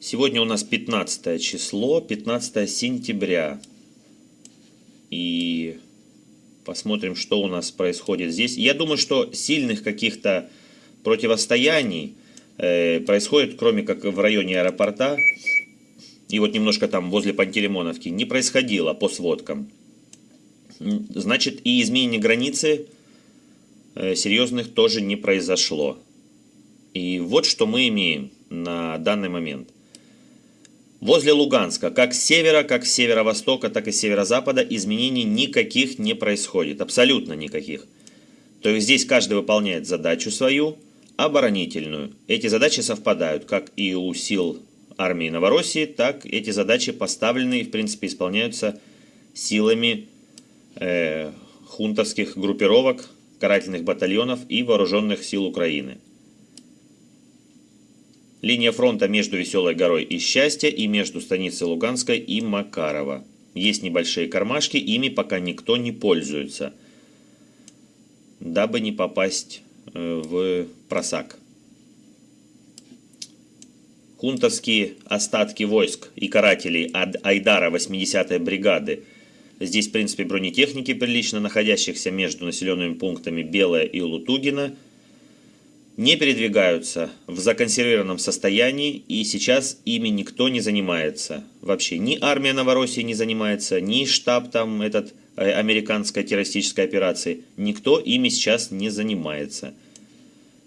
Сегодня у нас 15 число, 15 сентября. И посмотрим, что у нас происходит здесь. Я думаю, что сильных каких-то противостояний э, происходит, кроме как в районе аэропорта, и вот немножко там возле Пантелеймоновки, не происходило по сводкам. Значит, и изменение границы э, серьезных тоже не произошло. И вот что мы имеем на данный момент. Возле Луганска, как с севера, как с северо-востока, так и с северо-запада изменений никаких не происходит, абсолютно никаких. То есть здесь каждый выполняет задачу свою, оборонительную. Эти задачи совпадают как и у сил армии Новороссии, так эти задачи поставлены и в принципе исполняются силами э, хунтовских группировок, карательных батальонов и вооруженных сил Украины. Линия фронта между Веселой горой и Счастья и между станицей Луганской и Макарова. Есть небольшие кармашки, ими пока никто не пользуется, дабы не попасть э, в просак. Хунтовские остатки войск и карателей от Айдара 80-й бригады. Здесь, в принципе, бронетехники прилично находящихся между населенными пунктами Белая и Лутугина – не передвигаются в законсервированном состоянии, и сейчас ими никто не занимается. Вообще ни армия Новороссии не занимается, ни штаб там этот э, американской террористической операции. Никто ими сейчас не занимается.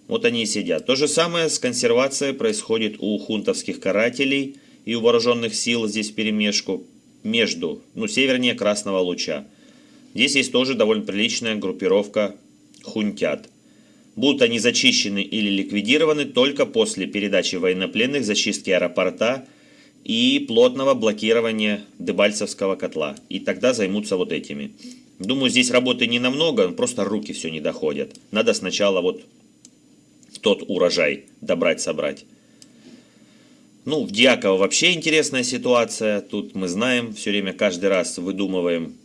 Вот они и сидят. То же самое с консервацией происходит у хунтовских карателей и у вооруженных сил здесь перемешку между, ну, севернее Красного Луча. Здесь есть тоже довольно приличная группировка хунтят. Будут они зачищены или ликвидированы только после передачи военнопленных, зачистки аэропорта и плотного блокирования Дебальцевского котла. И тогда займутся вот этими. Думаю, здесь работы не намного, просто руки все не доходят. Надо сначала вот тот урожай добрать-собрать. Ну, в Дьяково вообще интересная ситуация. Тут мы знаем, все время каждый раз выдумываем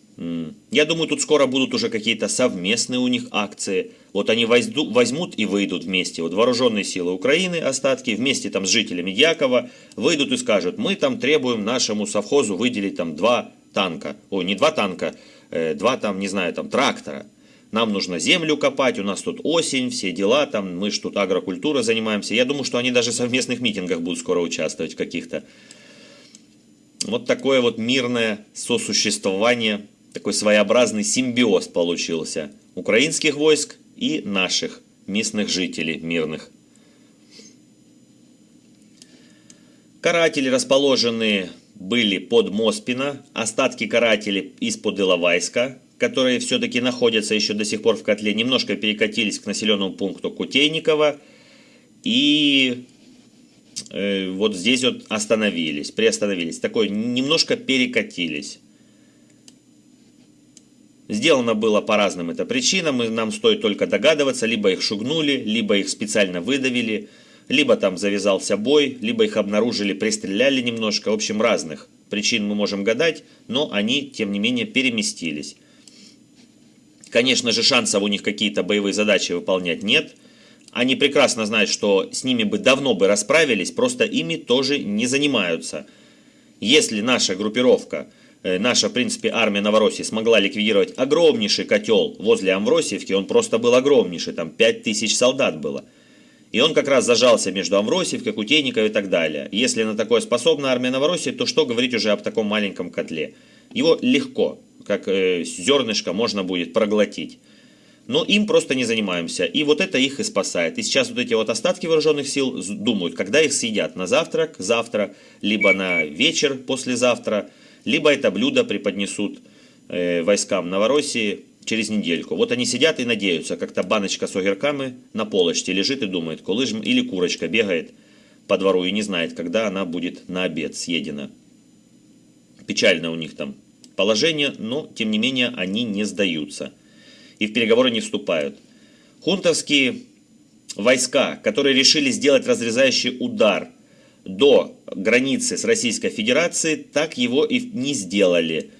я думаю, тут скоро будут уже какие-то совместные у них акции. Вот они возьмут и выйдут вместе. Вот вооруженные силы Украины, остатки, вместе там с жителями Якова, выйдут и скажут, мы там требуем нашему совхозу выделить там два танка. Ой, не два танка, э, два там, не знаю, там трактора. Нам нужно землю копать, у нас тут осень, все дела, там мы ж тут агрокультурой занимаемся. Я думаю, что они даже в совместных митингах будут скоро участвовать каких-то. Вот такое вот мирное сосуществование такой своеобразный симбиоз получился украинских войск и наших местных жителей мирных. Каратели, расположенные были под Моспино, остатки карателей из-под Иловайска, которые все-таки находятся еще до сих пор в котле, немножко перекатились к населенному пункту Кутейникова и э, вот здесь вот остановились, приостановились, такой немножко перекатились. Сделано было по разным это причинам, и нам стоит только догадываться, либо их шугнули, либо их специально выдавили, либо там завязался бой, либо их обнаружили, пристреляли немножко, в общем, разных причин мы можем гадать, но они, тем не менее, переместились. Конечно же, шансов у них какие-то боевые задачи выполнять нет. Они прекрасно знают, что с ними бы давно бы расправились, просто ими тоже не занимаются. Если наша группировка наша, в принципе, армия Новороссии смогла ликвидировать огромнейший котел возле Амвросиевки, он просто был огромнейший, там 5000 солдат было. И он как раз зажался между Амвросиевкой, Кутейниковой и так далее. Если на такое способна армия Новороссии, то что говорить уже об таком маленьком котле? Его легко, как э, зернышко, можно будет проглотить. Но им просто не занимаемся. И вот это их и спасает. И сейчас вот эти вот остатки вооруженных сил думают, когда их съедят на завтрак, завтра, либо на вечер, послезавтра – либо это блюдо преподнесут э, войскам Новороссии через недельку. Вот они сидят и надеются, как-то баночка с огірками на полочке лежит и думает, коли или курочка бегает по двору и не знает, когда она будет на обед съедена. Печально у них там положение, но тем не менее они не сдаются и в переговоры не вступают. Хунтовские войска, которые решили сделать разрезающий удар до границы с Российской Федерацией, так его и не сделали.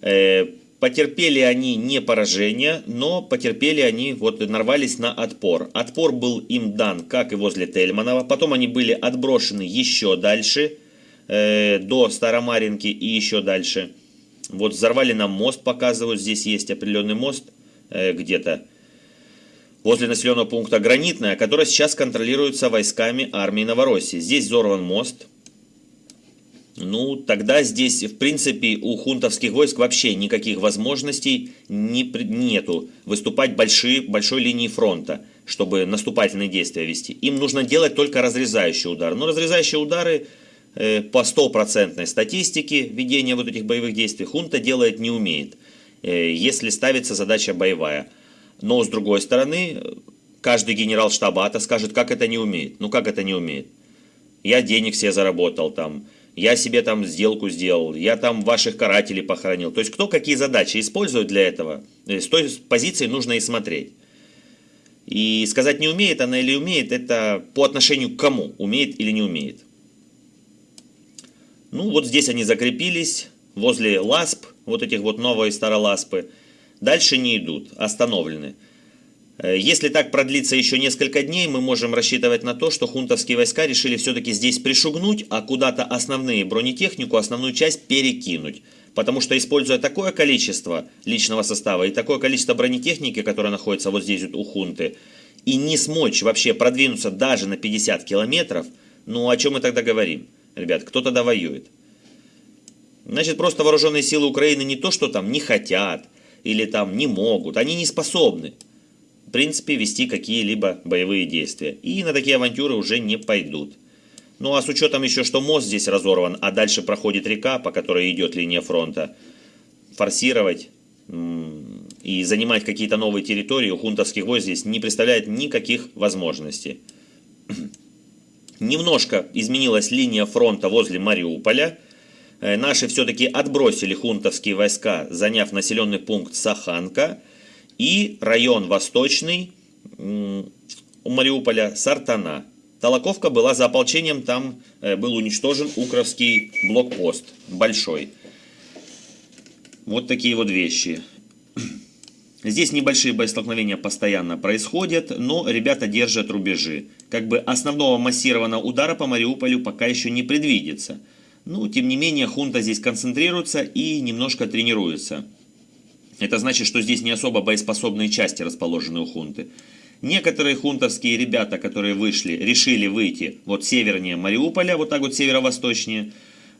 Э, потерпели они не поражение, но потерпели они, вот нарвались на отпор. Отпор был им дан, как и возле Тельманова. Потом они были отброшены еще дальше. э, до Старомаринки и еще дальше. Вот взорвали нам мост, показывают, здесь есть определенный мост э, где-то возле населенного пункта Гранитная, который сейчас контролируется войсками армии Новороссии. Здесь взорван мост. Ну, тогда здесь, в принципе, у хунтовских войск вообще никаких возможностей не, нету выступать большие, большой линии фронта, чтобы наступательные действия вести. Им нужно делать только разрезающие удары. Но разрезающие удары э, по стопроцентной статистике ведения вот этих боевых действий хунта делает не умеет, э, если ставится задача боевая. Но с другой стороны, каждый генерал штаба скажет, как это не умеет. Ну как это не умеет? Я денег себе заработал там, я себе там сделку сделал, я там ваших карателей похоронил. То есть кто какие задачи использует для этого, э, с той позиции нужно и смотреть. И сказать не умеет она или умеет, это по отношению к кому, умеет или не умеет. Ну вот здесь они закрепились, возле ласп, вот этих вот новые староласпы. Дальше не идут, остановлены. Э, если так продлится еще несколько дней, мы можем рассчитывать на то, что хунтовские войска решили все-таки здесь пришугнуть, а куда-то основные бронетехнику, основную часть перекинуть. Потому что используя такое количество личного состава и такое количество бронетехники, которая находится вот здесь вот у хунты, и не смочь вообще продвинуться даже на 50 километров, ну о чем мы тогда говорим? Ребят, кто тогда воюет? Значит, просто вооруженные силы Украины не то, что там не хотят или там не могут, они не способны в принципе, вести какие-либо боевые действия. И на такие авантюры уже не пойдут. Ну а с учетом еще, что мост здесь разорван, а дальше проходит река, по которой идет линия фронта, форсировать и занимать какие-то новые территории у хунтовских войск здесь не представляет никаких возможностей. Немножко изменилась линия фронта возле Мариуполя. Э, наши все-таки отбросили хунтовские войска, заняв населенный пункт Саханка – и район Восточный у Мариуполя Сартана. Толоковка была за ополчением, там э, был уничтожен Укровский блокпост, большой. Вот такие вот вещи. Здесь небольшие боестолкновения постоянно происходят, но ребята держат рубежи. Как бы основного массированного удара по Мариуполю пока еще не предвидится. Ну, тем не менее, хунта здесь концентрируется и немножко тренируется. Это значит, что здесь не особо боеспособные части расположены у хунты. Некоторые хунтовские ребята, которые вышли, решили выйти вот севернее Мариуполя, вот так вот северо-восточнее,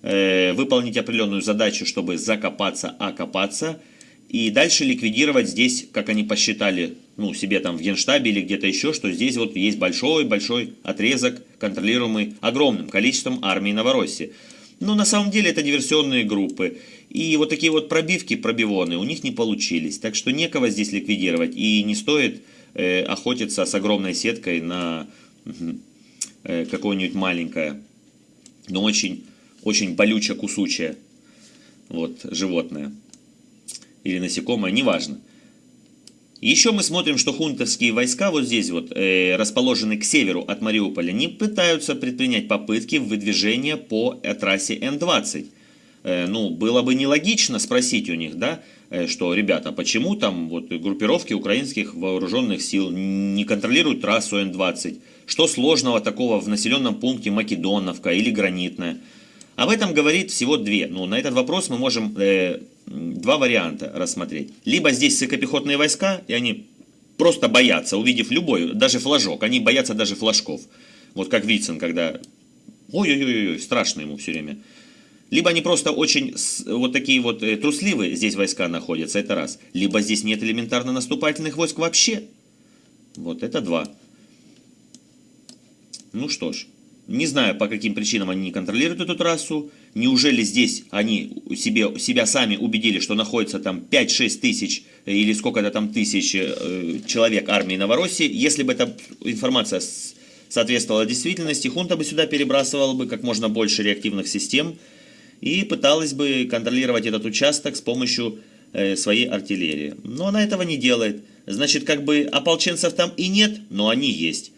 э, выполнить определенную задачу, чтобы закопаться, окопаться, и дальше ликвидировать здесь, как они посчитали, ну, себе там в генштабе или где-то еще, что здесь вот есть большой-большой отрезок, контролируемый огромным количеством армии Новороссии. Но на самом деле это диверсионные группы. И вот такие вот пробивки, пробивоны у них не получились. Так что некого здесь ликвидировать. И не стоит э, охотиться с огромной сеткой на э, какое-нибудь маленькое, но очень, очень болючее, кусучее вот, животное. Или насекомое, неважно. Еще мы смотрим, что хунтовские войска вот здесь вот э, расположены к северу от Мариуполя, не пытаются предпринять попытки выдвижения по трассе Н-20. Э, ну, было бы нелогично спросить у них, да, э, что, ребята, почему там вот группировки украинских вооруженных сил не контролируют трассу Н-20? Что сложного такого в населенном пункте Македоновка или Гранитная? Об этом говорит всего две. Ну, на этот вопрос мы можем э, два варианта рассмотреть. Либо здесь сыкопехотные войска, и они просто боятся, увидев любой, даже флажок, они боятся даже флажков. Вот как Вицин, когда ой-ой-ой, страшно ему все время. Либо они просто очень вот такие вот э, трусливые здесь войска находятся, это раз. Либо здесь нет элементарно наступательных войск вообще. Вот это два. Ну что ж, не знаю, по каким причинам они не контролируют эту трассу. Неужели здесь они себе, себя сами убедили, что находится там 5-6 тысяч э, или сколько-то там тысяч э, человек армии Новороссии. Если бы эта информация соответствовала действительности, хунта бы сюда перебрасывала бы как можно больше реактивных систем, и пыталась бы контролировать этот участок с помощью э, своей артиллерии. Но она этого не делает. Значит, как бы ополченцев там и нет, но они есть.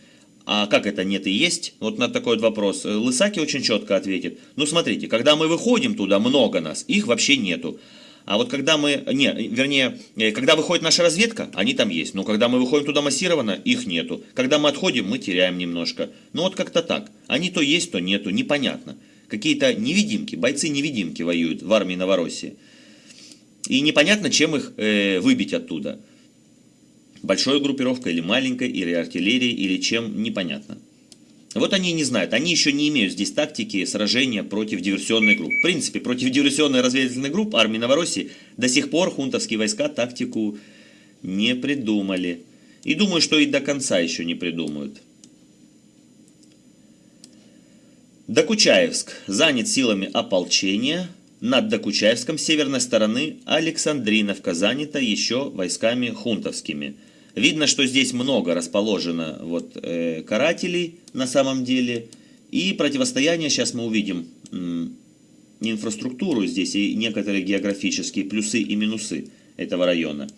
А как это нет и есть? Вот на такой вот вопрос. Лысаки очень четко ответит. Ну смотрите, когда мы выходим туда, много нас, их вообще нету. А вот когда мы, не, вернее, э, когда выходит наша разведка, они там есть. Но когда мы выходим туда массированно, их нету. Когда мы отходим, мы теряем немножко. Ну вот как-то так. Они то есть, то нету, непонятно. какие-то невидимки, бойцы-невидимки воюют в армии Новороссии. И непонятно, чем их э, выбить оттуда. Большой группировкой или маленькой, или артиллерией, или чем, непонятно. Вот они не знают, они еще не имеют здесь тактики сражения против диверсионной группы. В принципе, против диверсионной разведывательной группы армии Новороссии до сих пор хунтовские войска тактику не придумали. И думаю, что и до конца еще не придумают. Докучаевск занят силами ополчения. Над Докучаевском с северной стороны Александриновка занята еще войсками хунтовскими. Видно, что здесь много расположено вот, э, карателей на самом деле. И противостояние, сейчас мы увидим м, инфраструктуру здесь и некоторые географические плюсы и минусы этого района.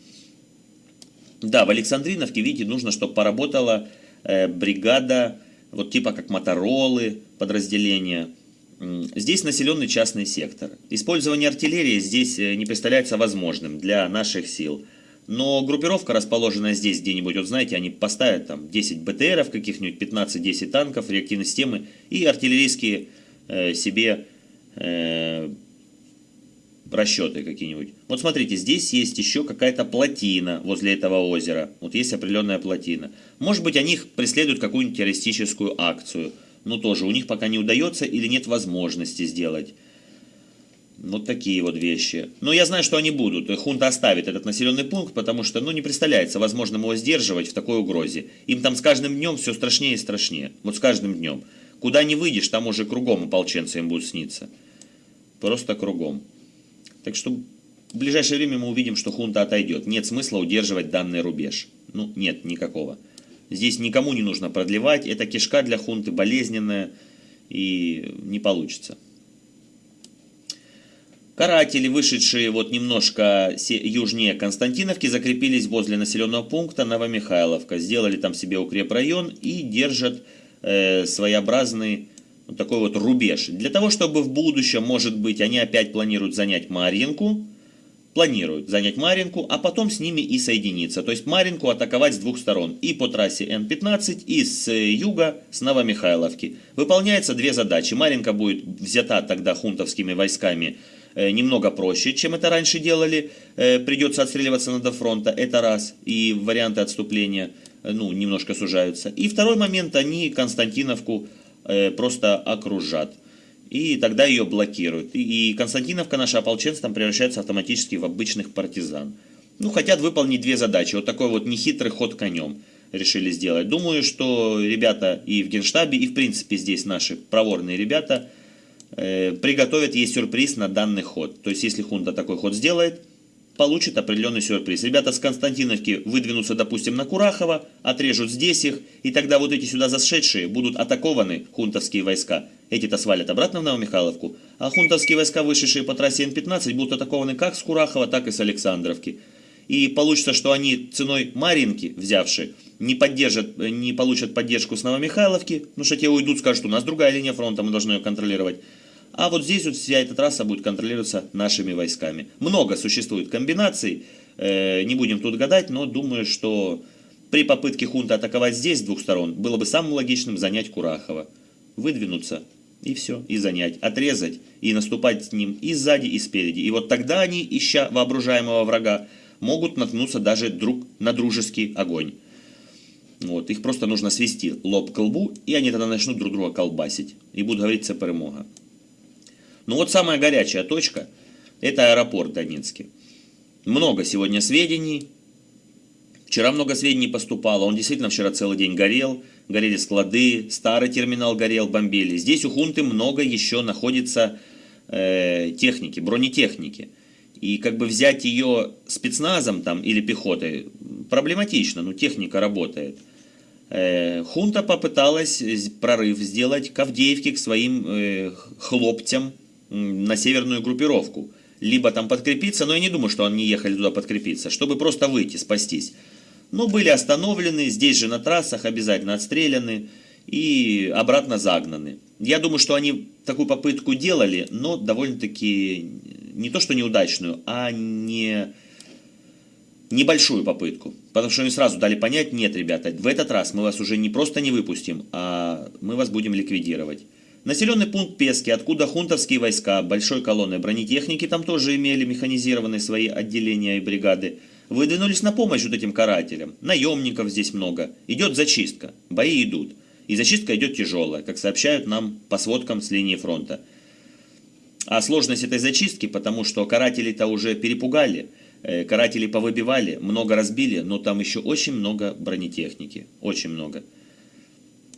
Да, в Александриновке, видите, нужно, чтобы поработала э, бригада, вот типа как Моторолы, подразделения. Здесь населенный частный сектор. Использование артиллерии здесь э, не представляется возможным для наших сил. Но группировка, расположенная здесь где-нибудь, вот знаете, они поставят там 10 БТРов каких-нибудь, 15-10 танков, реактивные системы и артиллерийские э, себе э, расчеты какие-нибудь. Вот смотрите, здесь есть еще какая-то плотина возле этого озера. Вот есть определенная плотина. Может быть, они преследуют какую-нибудь террористическую акцию. Но тоже у них пока не удается или нет возможности сделать. Вот такие вот вещи. Но я знаю, что они будут. Хунта оставит этот населенный пункт, потому что ну, не представляется возможным его сдерживать в такой угрозе. Им там с каждым днем все страшнее и страшнее. Вот с каждым днем. Куда не выйдешь, там уже кругом ополченцы им будут сниться. Просто кругом. Так что в ближайшее время мы увидим, что хунта отойдет. Нет смысла удерживать данный рубеж. Ну, нет, никакого. Здесь никому не нужно продлевать. Это кишка для хунты болезненная и не получится. Каратели, вышедшие вот немножко южнее Константиновки, закрепились возле населенного пункта Новомихайловка. Сделали там себе укрепрайон и держат э, своеобразный вот такой вот рубеж. Для того, чтобы в будущем, может быть, они опять планируют занять Марьинку, планируют занять Маринку, а потом с ними и соединиться. То есть Маринку атаковать с двух сторон. И по трассе Н-15, и с юга, с Новомихайловки. Выполняются две задачи. Маринка будет взята тогда хунтовскими войсками немного проще, чем это раньше делали. Э, придется отстреливаться на до фронта, это раз. И варианты отступления э, ну, немножко сужаются. И второй момент, они Константиновку просто окружат. И тогда ее блокируют. И Константиновка, наши ополченцы, там превращаются автоматически в обычных партизан. Ну, хотят выполнить две задачи. Вот такой вот нехитрый ход конем решили сделать. Думаю, что ребята и в Генштабе, и в принципе здесь наши проворные ребята – Э, приготовят ей сюрприз на данный ход. То есть, если хунта такой ход сделает, получит определенный сюрприз. Ребята с Константиновки выдвинутся, допустим, на Курахово, отрежут здесь их, и тогда вот эти сюда зашедшие будут атакованы, хунтовские войска. Эти-то свалят обратно в Новомихайловку, а хунтовские войска, вышедшие по трассе Н-15, будут атакованы как с Курахова, так и с Александровки. И получится, что они ценой Маринки, взявшие, не, поддержат, не получат поддержку с Новомихайловки, потому что те уйдут, скажут, у нас другая линия фронта, мы должны ее контролировать. А вот здесь вот вся эта трасса будет контролироваться нашими войсками. Много существует комбинаций, э, не будем тут гадать, но думаю, что при попытке хунта атаковать здесь с двух сторон, было бы самым логичным занять Курахово. Выдвинуться и все, и занять, отрезать и наступать с ним и сзади, и спереди. И вот тогда они, ища воображаемого врага, могут наткнуться даже друг на дружеский огонь. Вот, их просто нужно свести лоб к лбу, и они тогда начнут друг друга колбасить. И будут говорить «це перемога». Ну вот самая горячая точка – это аэропорт Донецкий. Много сегодня сведений. Вчера много сведений поступало. Он действительно вчера целый день горел. Горели склады, старый терминал горел, бомбили. Здесь у хунты много еще находится э, техники, бронетехники. И как бы взять ее спецназом там или пехотой проблематично, но техника работает. Э, хунта попыталась прорыв сделать к Авдеевке, к своим э, хлопцам на северную группировку. Либо там подкрепиться, но я не думаю, что они ехали туда подкрепиться, чтобы просто выйти, спастись. Но были остановлены, здесь же на трассах обязательно отстреляны и обратно загнаны. Я думаю, что они такую попытку делали, но довольно-таки не то что неудачную, а не небольшую попытку. Потому что они сразу дали понять, нет, ребята, в этот раз мы вас уже не просто не выпустим, а мы вас будем ликвидировать. Населенный пункт Пески, откуда хунтовские войска, большой колонны бронетехники, там тоже имели механизированные свои отделения и бригады, выдвинулись на помощь вот этим карателям. Наемников здесь много. Идет зачистка. Бои идут. И зачистка идет тяжелая, как сообщают нам по сводкам с линии фронта. А сложность этой зачистки, потому что каратели-то уже перепугали, э, каратели повыбивали, много разбили, но там еще очень много бронетехники. Очень много.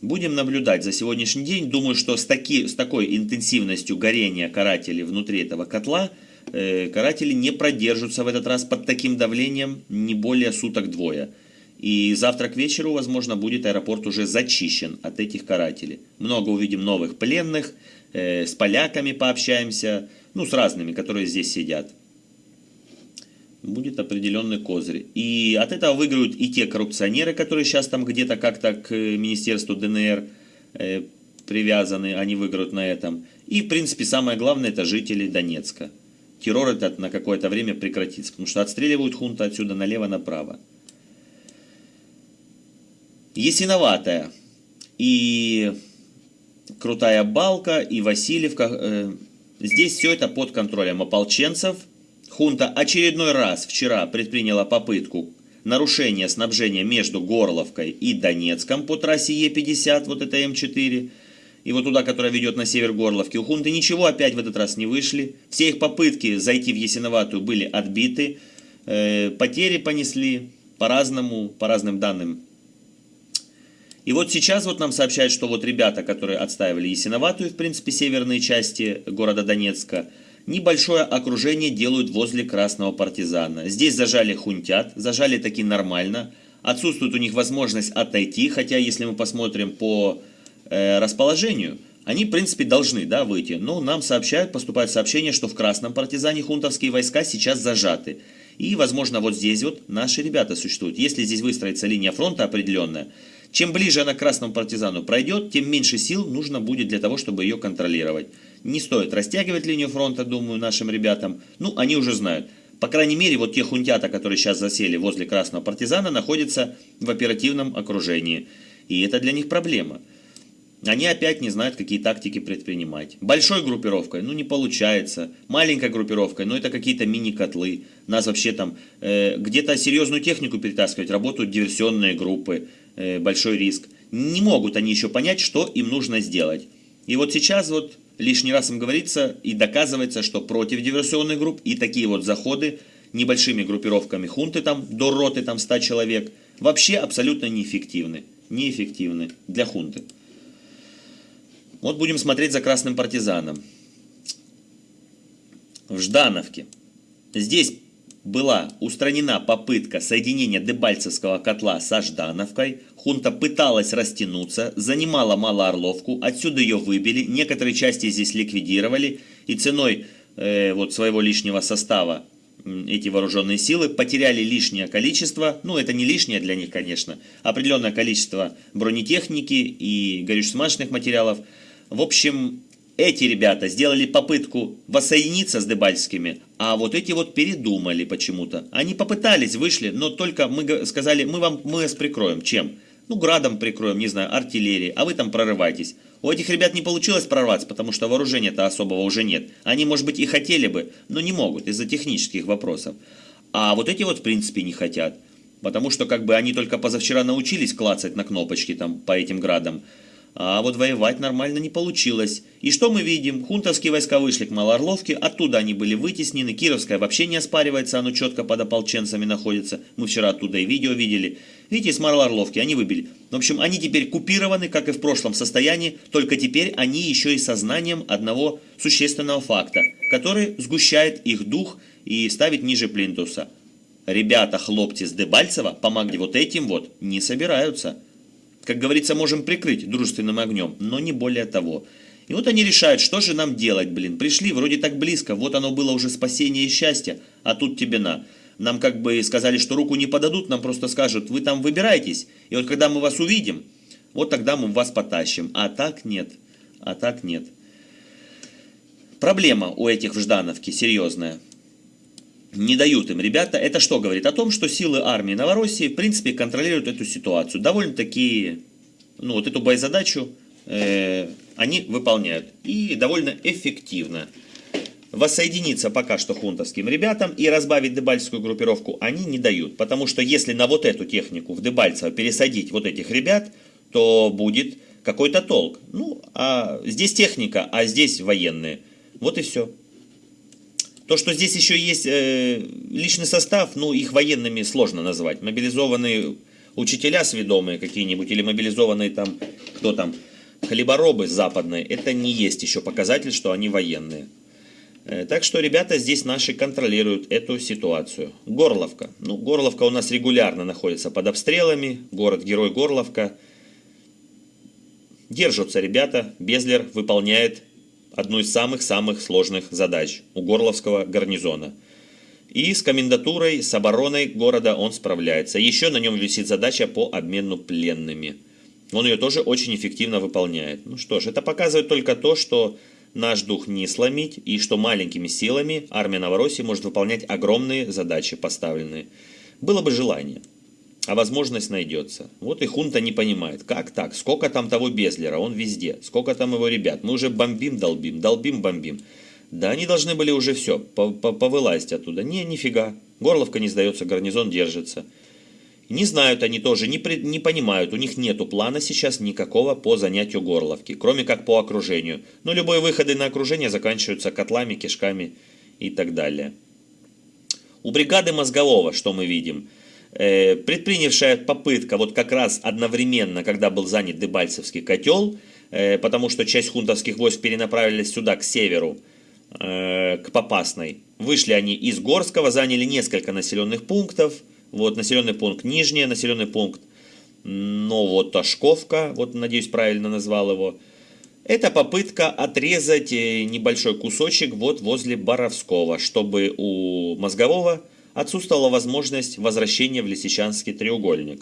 Будем наблюдать за сегодняшний день. Думаю, что с, таки, с такой интенсивностью горения карателей внутри этого котла э, каратели не продержатся в этот раз под таким давлением не более суток-двое. И завтра к вечеру, возможно, будет аэропорт уже зачищен от этих карателей. Много увидим новых пленных, э, с поляками пообщаемся, ну, с разными, которые здесь сидят будет определенный козырь. И от этого выиграют и те коррупционеры, которые сейчас там где-то как-то к Министерству ДНР э, привязаны, они выиграют на этом. И, в принципе, самое главное, это жители Донецка. Террор этот на какое-то время прекратится, потому что отстреливают хунта отсюда налево-направо. Ясиноватая и Крутая Балка, и Васильевка. Э, здесь все это под контролем ополченцев – Хунта очередной раз вчера предприняла попытку нарушения снабжения между Горловкой и Донецком по трассе Е50, вот это М4, и вот туда, которая ведет на север Горловки. У Хунты ничего опять в этот раз не вышли. Все их попытки зайти в Ясиноватую были отбиты. Э, потери понесли по-разному, по разным данным. И вот сейчас вот нам сообщают, что вот ребята, которые отстаивали Ясиноватую, в принципе, северные части города Донецка, Небольшое окружение делают возле красного партизана. Здесь зажали хунтят, зажали таки нормально. Отсутствует у них возможность отойти, хотя если мы посмотрим по э, расположению, они в принципе должны да, выйти. Но нам сообщают, поступает сообщение, что в красном партизане хунтовские войска сейчас зажаты. И возможно вот здесь вот наши ребята существуют. Если здесь выстроится линия фронта определенная, чем ближе она к красному партизану пройдет, тем меньше сил нужно будет для того, чтобы ее контролировать. Не стоит растягивать линию фронта, думаю, нашим ребятам. Ну, они уже знают. По крайней мере, вот те хунтята, которые сейчас засели возле Красного партизана, находятся в оперативном окружении. И это для них проблема. Они опять не знают, какие тактики предпринимать. Большой группировкой, ну не получается. Маленькой группировкой, ну это какие-то мини-котлы. Нас вообще там э, где-то серьезную технику перетаскивать, работают диверсионные группы, большой риск. Не могут они еще понять, что им нужно сделать. И вот сейчас вот лишний раз им говорится и доказывается, что против диверсионных групп и такие вот заходы небольшими группировками хунты там, до роты там 100 человек, вообще абсолютно неэффективны. Неэффективны для хунты. Вот будем смотреть за красным партизаном. В Ждановке. Здесь была устранена попытка соединения Дебальцевского котла со Ждановкой. Хунта пыталась растянуться, занимала Малоорловку, отсюда ее выбили, некоторые части здесь ликвидировали, и ценой э, вот своего лишнего состава эти вооруженные силы потеряли лишнее количество, ну это не лишнее для них, конечно, определенное количество бронетехники и горюче-смазочных материалов. В общем, эти ребята сделали попытку воссоединиться с Дебальскими, а вот эти вот передумали почему-то. Они попытались, вышли, но только мы сказали, мы вам мы вас прикроем. Чем? Ну, градом прикроем, не знаю, артиллерией, а вы там прорывайтесь. У этих ребят не получилось прорваться, потому что вооружения-то особого уже нет. Они, может быть, и хотели бы, но не могут из-за технических вопросов. А вот эти вот, в принципе, не хотят. Потому что, как бы, они только позавчера научились клацать на кнопочки там по этим градам. А вот воевать нормально не получилось. И что мы видим? Хунтовские войска вышли к Малоорловке, оттуда они были вытеснены. Кировская вообще не оспаривается, оно четко под ополченцами находится. Мы вчера оттуда и видео видели. Видите, с Малоорловки они выбили. В общем, они теперь купированы, как и в прошлом состоянии, только теперь они еще и сознанием одного существенного факта, который сгущает их дух и ставит ниже плинтуса. Ребята, хлопцы с Дебальцева, помогли вот этим вот, не собираются. Как говорится, можем прикрыть дружественным огнем, но не более того. И вот они решают, что же нам делать, блин. Пришли, вроде так близко, вот оно было уже спасение и счастье, а тут тебе на. Нам как бы сказали, что руку не подадут, нам просто скажут, вы там выбирайтесь, и вот когда мы вас увидим, вот тогда мы вас потащим. А так нет, а так нет. Проблема у этих в Ждановке серьезная не дают им ребята. Это что говорит? О том, что силы армии Новороссии, в принципе, контролируют эту ситуацию. Довольно-таки, ну, вот эту боезадачу э, они выполняют. И довольно эффективно. Воссоединиться пока что хунтовским ребятам и разбавить дебальцевскую группировку они не дают. Потому что если на вот эту технику в Дебальцево пересадить вот этих ребят, то будет какой-то толк. Ну, а здесь техника, а здесь военные. Вот и все. То, что здесь еще есть э, личный состав, ну, их военными сложно назвать. Мобилизованные учителя сведомые какие-нибудь, или мобилизованные там, кто там, хлеборобы западные, это не есть еще показатель, что они военные. Э, так что ребята здесь наши контролируют эту ситуацию. Горловка. Ну, Горловка у нас регулярно находится под обстрелами. Город-герой Горловка. Держатся ребята. Безлер выполняет одну из самых-самых сложных задач у Горловского гарнизона. И с комендатурой, с обороной города он справляется. Еще на нем висит задача по обмену пленными. Он ее тоже очень эффективно выполняет. Ну что ж, это показывает только то, что наш дух не сломить, и что маленькими силами армия Новороссии может выполнять огромные задачи поставленные. Было бы желание а возможность найдется. Вот и хунта не понимает, как так, сколько там того Безлера, он везде, сколько там его ребят, мы уже бомбим, долбим, долбим, бомбим. Да они должны были уже все, повылазить оттуда. Не, нифига, Горловка не сдается, гарнизон держится. Не знают они тоже, не, при, не понимают, у них нету плана сейчас никакого по занятию Горловки, кроме как по окружению. Но любые выходы на окружение заканчиваются котлами, кишками и так далее. У бригады Мозголова, что мы видим – предпринявшая попытка вот как раз одновременно, когда был занят Дебальцевский котел, э, потому что часть хунтовских войск перенаправились сюда, к северу, э, к Попасной. Вышли они из Горского, заняли несколько населенных пунктов. Вот населенный пункт Нижний, населенный пункт Новоташковка, вот надеюсь правильно назвал его. Это попытка отрезать небольшой кусочек вот возле Боровского, чтобы у Мозгового отсутствовала возможность возвращения в Лисичанский треугольник.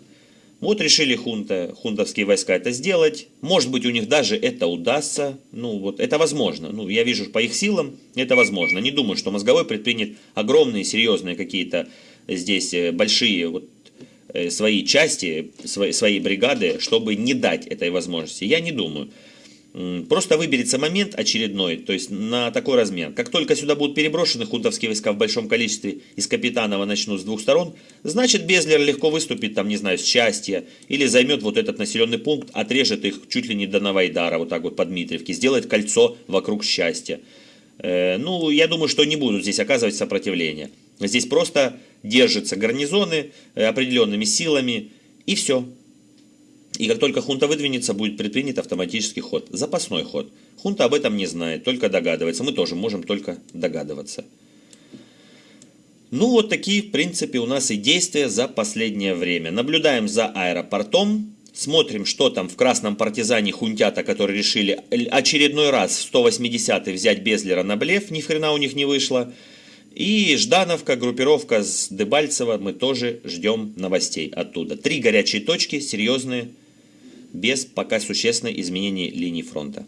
Вот решили хунта, хунтовские войска это сделать. Может быть, у них даже это удастся. Ну, вот это возможно. Ну, я вижу по их силам, это возможно. Не думаю, что мозговой предпринят огромные, серьезные какие-то здесь э, большие вот, э, свои части, свои, свои бригады, чтобы не дать этой возможности. Я не думаю. Просто выберется момент очередной, то есть на такой размер. Как только сюда будут переброшены хунтовские войска в большом количестве из Капитанова начнут с двух сторон, значит Безлер легко выступит там, не знаю, с счастья, или займет вот этот населенный пункт, отрежет их чуть ли не до Новайдара, вот так вот под Дмитриевки, сделает кольцо вокруг счастья. Э, ну, я думаю, что не будут здесь оказывать сопротивление. Здесь просто держатся гарнизоны э, определенными силами, и все. И как только хунта выдвинется, будет предпринят автоматический ход, запасной ход. Хунта об этом не знает, только догадывается. Мы тоже можем только догадываться. Ну вот такие, в принципе, у нас и действия за последнее время. Наблюдаем за аэропортом, смотрим, что там в красном партизане хунтята, которые решили очередной раз в 180-й взять Безлера на блеф, ни хрена у них не вышло. И Ждановка, группировка с Дебальцева, мы тоже ждем новостей оттуда. Три горячие точки, серьезные, без пока существенных изменений линии фронта.